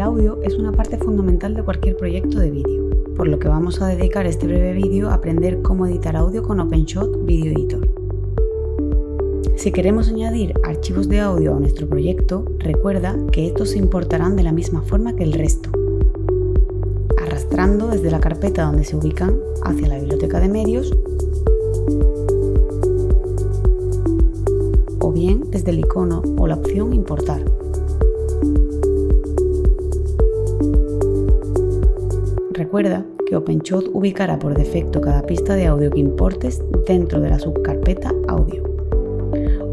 audio es una parte fundamental de cualquier proyecto de vídeo, por lo que vamos a dedicar este breve vídeo a aprender cómo editar audio con OpenShot Video Editor. Si queremos añadir archivos de audio a nuestro proyecto, recuerda que estos se importarán de la misma forma que el resto, arrastrando desde la carpeta donde se ubican hacia la biblioteca de medios o bien desde el icono o la opción Importar. Recuerda que OpenShot ubicará por defecto cada pista de audio que importes dentro de la subcarpeta Audio.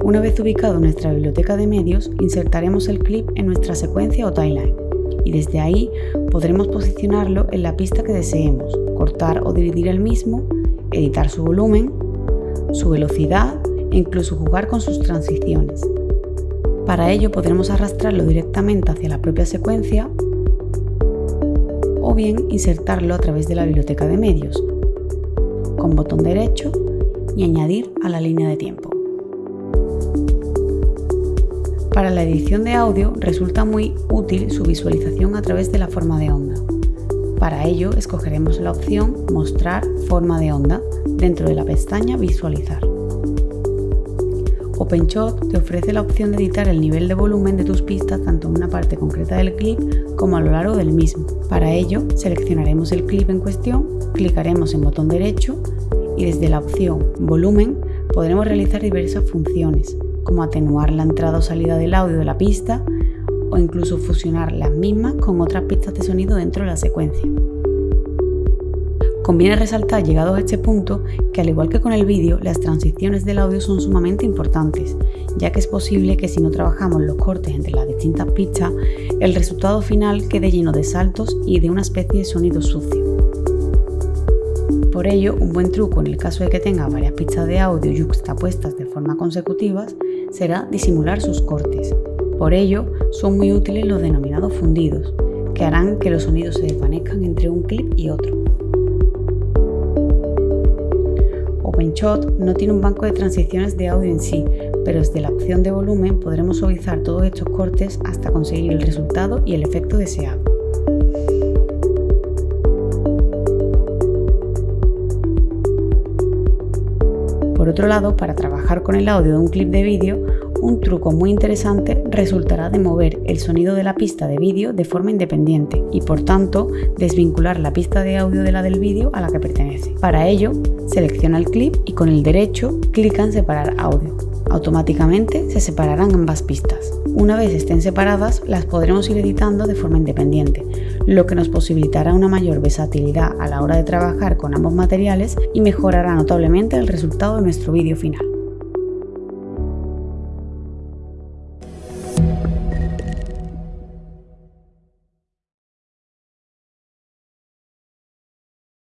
Una vez ubicado nuestra biblioteca de medios, insertaremos el clip en nuestra secuencia o timeline y desde ahí podremos posicionarlo en la pista que deseemos, cortar o dividir el mismo, editar su volumen, su velocidad e incluso jugar con sus transiciones. Para ello podremos arrastrarlo directamente hacia la propia secuencia o bien insertarlo a través de la biblioteca de medios, con botón derecho y añadir a la línea de tiempo. Para la edición de audio resulta muy útil su visualización a través de la forma de onda. Para ello escogeremos la opción Mostrar forma de onda dentro de la pestaña Visualizar. OpenShot te ofrece la opción de editar el nivel de volumen de tus pistas tanto en una parte concreta del clip como a lo largo del mismo. Para ello, seleccionaremos el clip en cuestión, clicaremos en botón derecho y desde la opción Volumen podremos realizar diversas funciones, como atenuar la entrada o salida del audio de la pista o incluso fusionar las mismas con otras pistas de sonido dentro de la secuencia. Conviene resaltar, llegados a este punto, que al igual que con el vídeo, las transiciones del audio son sumamente importantes, ya que es posible que si no trabajamos los cortes entre las distintas pistas, el resultado final quede lleno de saltos y de una especie de sonido sucio. Por ello, un buen truco en el caso de que tenga varias pistas de audio yuxtapuestas de forma consecutiva será disimular sus cortes. Por ello, son muy útiles los denominados fundidos, que harán que los sonidos se desvanezcan entre un clip y otro. OpenShot no tiene un banco de transiciones de audio en sí, pero desde la opción de volumen podremos suavizar todos estos cortes hasta conseguir el resultado y el efecto deseado. Por otro lado, para trabajar con el audio de un clip de vídeo, un truco muy interesante resultará de mover el sonido de la pista de vídeo de forma independiente y por tanto desvincular la pista de audio de la del vídeo a la que pertenece. Para ello, selecciona el clip y con el derecho clica en separar audio. Automáticamente se separarán ambas pistas. Una vez estén separadas, las podremos ir editando de forma independiente, lo que nos posibilitará una mayor versatilidad a la hora de trabajar con ambos materiales y mejorará notablemente el resultado de nuestro vídeo final.